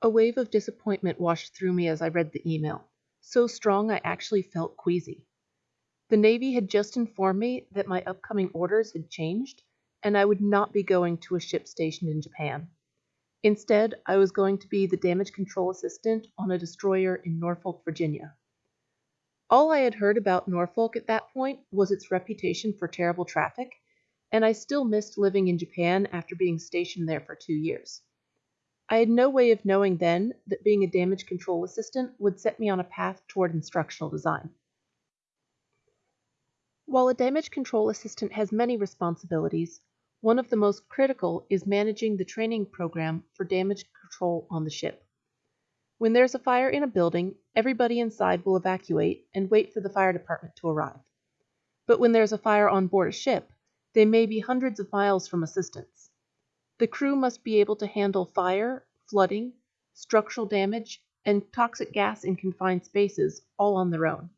A wave of disappointment washed through me as I read the email, so strong I actually felt queasy. The Navy had just informed me that my upcoming orders had changed, and I would not be going to a ship stationed in Japan. Instead, I was going to be the damage control assistant on a destroyer in Norfolk, Virginia. All I had heard about Norfolk at that point was its reputation for terrible traffic, and I still missed living in Japan after being stationed there for two years. I had no way of knowing then that being a damage control assistant would set me on a path toward instructional design. While a damage control assistant has many responsibilities, one of the most critical is managing the training program for damage control on the ship. When there's a fire in a building, everybody inside will evacuate and wait for the fire department to arrive. But when there's a fire on board a ship, they may be hundreds of miles from assistance. The crew must be able to handle fire, flooding, structural damage, and toxic gas in confined spaces all on their own.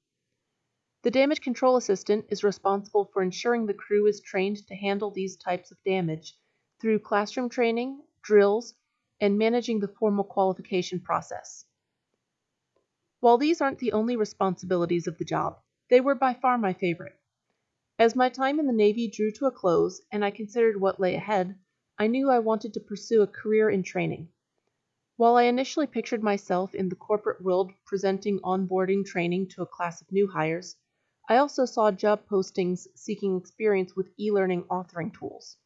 The damage control assistant is responsible for ensuring the crew is trained to handle these types of damage through classroom training, drills, and managing the formal qualification process. While these aren't the only responsibilities of the job, they were by far my favorite. As my time in the Navy drew to a close and I considered what lay ahead, I knew I wanted to pursue a career in training. While I initially pictured myself in the corporate world presenting onboarding training to a class of new hires, I also saw job postings seeking experience with e learning authoring tools.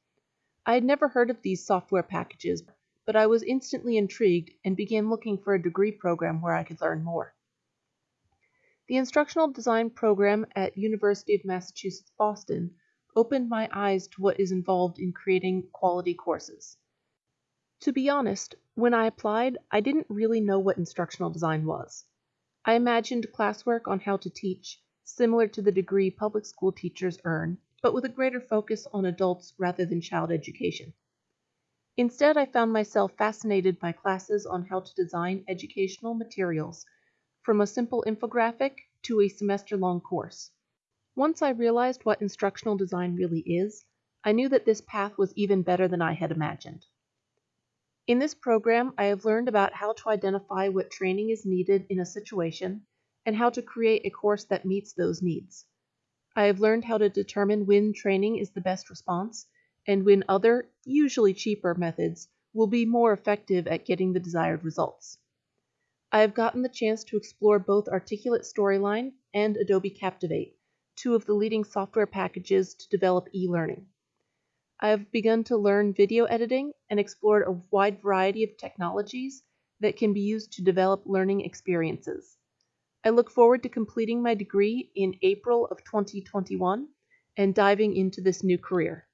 I had never heard of these software packages, but I was instantly intrigued and began looking for a degree program where I could learn more. The instructional design program at University of Massachusetts Boston opened my eyes to what is involved in creating quality courses. To be honest, when I applied, I didn't really know what instructional design was. I imagined classwork on how to teach, similar to the degree public school teachers earn, but with a greater focus on adults rather than child education. Instead, I found myself fascinated by classes on how to design educational materials, from a simple infographic to a semester long course. Once I realized what instructional design really is, I knew that this path was even better than I had imagined. In this program, I have learned about how to identify what training is needed in a situation and how to create a course that meets those needs. I have learned how to determine when training is the best response and when other, usually cheaper, methods will be more effective at getting the desired results. I have gotten the chance to explore both Articulate Storyline and Adobe Captivate, two of the leading software packages to develop e-learning. I have begun to learn video editing and explored a wide variety of technologies that can be used to develop learning experiences. I look forward to completing my degree in April of 2021 and diving into this new career.